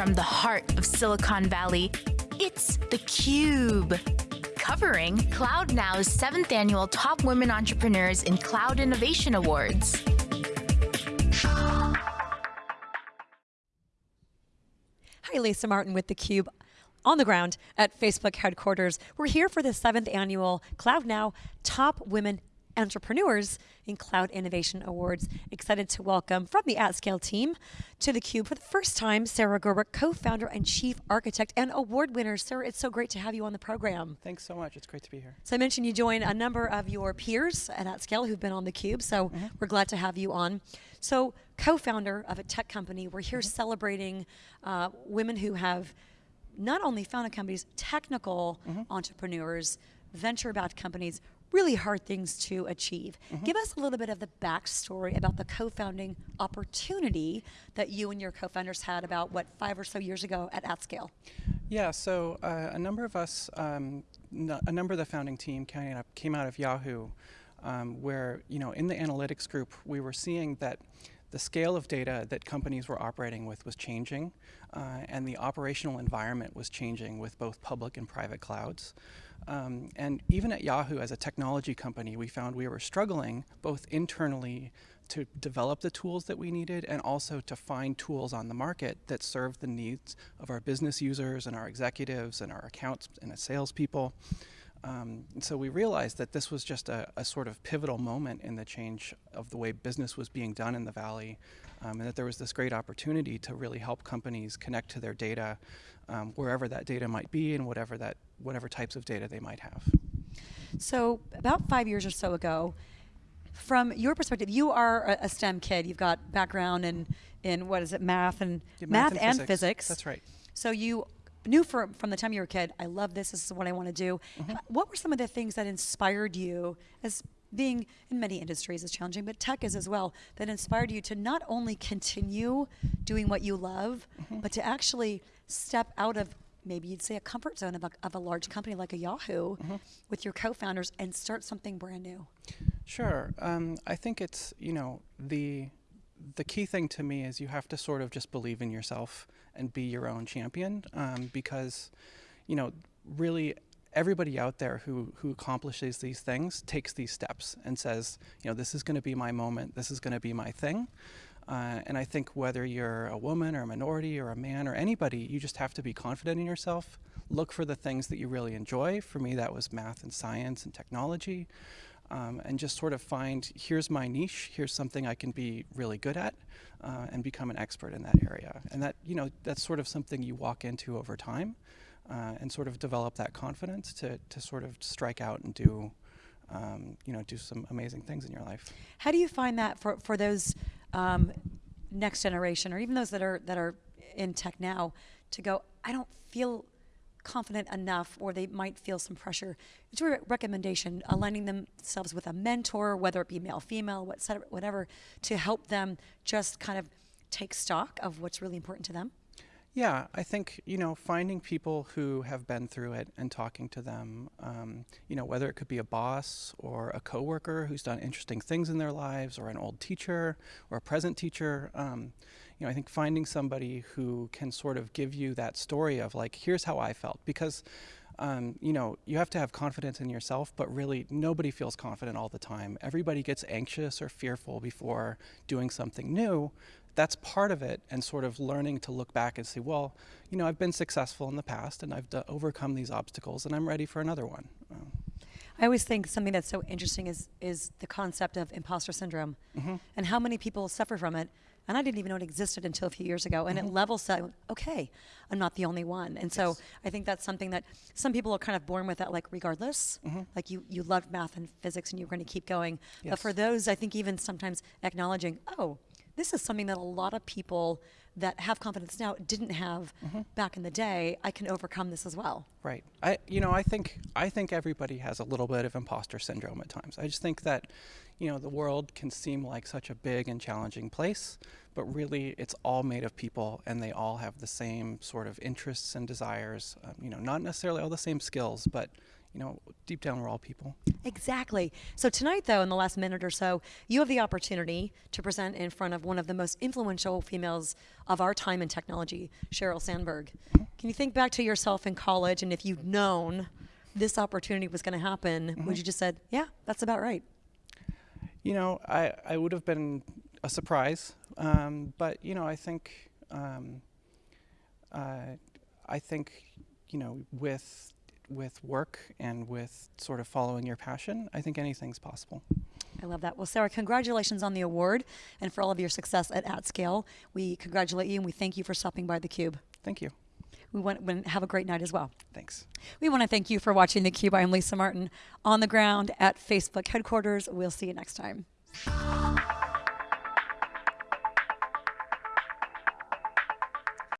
from the heart of Silicon Valley, it's theCUBE. Covering CloudNow's seventh annual Top Women Entrepreneurs in Cloud Innovation Awards. Hi, Lisa Martin with theCUBE on the ground at Facebook headquarters. We're here for the seventh annual CloudNow Top Women Entrepreneurs in Cloud Innovation Awards. Excited to welcome from the AtScale team to theCUBE for the first time, Sarah Gerber, co-founder and chief architect and award winner. Sarah, it's so great to have you on the program. Thanks so much, it's great to be here. So I mentioned you join a number of your peers at AtScale who've been on theCUBE, so mm -hmm. we're glad to have you on. So co-founder of a tech company, we're here mm -hmm. celebrating uh, women who have not only founded companies, technical mm -hmm. entrepreneurs, venture-backed companies, really hard things to achieve. Mm -hmm. Give us a little bit of the backstory about the co-founding opportunity that you and your co-founders had about, what, five or so years ago at AtScale? Yeah, so uh, a number of us, um, a number of the founding team came out, came out of Yahoo, um, where, you know, in the analytics group, we were seeing that the scale of data that companies were operating with was changing, uh, and the operational environment was changing with both public and private clouds. Um, and even at Yahoo, as a technology company, we found we were struggling both internally to develop the tools that we needed and also to find tools on the market that serve the needs of our business users and our executives and our accounts and our salespeople. Um, and so we realized that this was just a, a, sort of pivotal moment in the change of the way business was being done in the Valley, um, and that there was this great opportunity to really help companies connect to their data um, wherever that data might be and whatever, that, whatever types of data they might have. So about five years or so ago, from your perspective, you are a, a STEM kid. You've got background in, in what is it, math and yeah, math, math, and, and physics. physics. That's right. So you knew for, from the time you were a kid, I love this, this is what I want to do. Mm -hmm. What were some of the things that inspired you as being in many industries is challenging, but tech is as well, that inspired you to not only continue doing what you love, mm -hmm. but to actually step out of maybe you'd say a comfort zone of a, of a large company like a Yahoo mm -hmm. with your co-founders and start something brand new? Sure. Um, I think it's, you know, the the key thing to me is you have to sort of just believe in yourself and be your own champion um, because, you know, really everybody out there who, who accomplishes these things takes these steps and says, you know, this is going to be my moment, this is going to be my thing. Uh, and I think whether you're a woman or a minority or a man or anybody, you just have to be confident in yourself. Look for the things that you really enjoy. For me, that was math and science and technology um, and just sort of find, here's my niche, here's something I can be really good at, uh, and become an expert in that area. And that, you know, that's sort of something you walk into over time, uh, and sort of develop that confidence to, to sort of strike out and do, um, you know, do some amazing things in your life. How do you find that for, for those um, next generation, or even those that are, that are in tech now, to go, I don't feel confident enough or they might feel some pressure. It's a recommendation, aligning themselves with a mentor, whether it be male, female, whatever, to help them just kind of take stock of what's really important to them? Yeah, I think, you know, finding people who have been through it and talking to them, um, you know, whether it could be a boss or a coworker who's done interesting things in their lives or an old teacher or a present teacher, um, you know, I think finding somebody who can sort of give you that story of like, here's how I felt. Because um, you know, you have to have confidence in yourself, but really nobody feels confident all the time. Everybody gets anxious or fearful before doing something new that's part of it and sort of learning to look back and say, well, you know, I've been successful in the past and I've overcome these obstacles and I'm ready for another one. I always think something that's so interesting is is the concept of imposter syndrome mm -hmm. and how many people suffer from it. And I didn't even know it existed until a few years ago. And mm -hmm. it mm-hmm. level set, okay, I'm not the only one. And yes. so I think that's something that some people are kind of born with that, like regardless. Mm -hmm. Like you, you loved math and physics and you're going to keep going. Yes. But for those, I think even sometimes acknowledging, oh, this is something that a lot of people that have confidence now didn't have mm -hmm. back in the day. I can overcome this as well. Right. I, you know, I think I think everybody has a little bit of imposter syndrome at times. I just think that, you know, the world can seem like such a big and challenging place, but really it's all made of people, and they all have the same sort of interests and desires. Um, you know, not necessarily all the same skills, but you know, deep down we're all people. Exactly. So tonight, though, in the last minute or so, you have the opportunity to present in front of one of the most influential females of our time in technology, Sheryl Sandberg. Can you think back to yourself in college, and if you'd known this opportunity was going to happen, would you just said, "Yeah, that's about right"? You know, I, I would have been a surprise, um, but you know, I think um, uh, I think you know with with work and with sort of following your passion, I think anything's possible. I love that. Well, Sarah, congratulations on the award and for all of your success at AtScale. We congratulate you and we thank you for stopping by theCUBE. Thank you. We want to have a great night as well. Thanks. We want to thank you for watching theCUBE. I'm Lisa Martin on the ground at Facebook headquarters. We'll see you next time.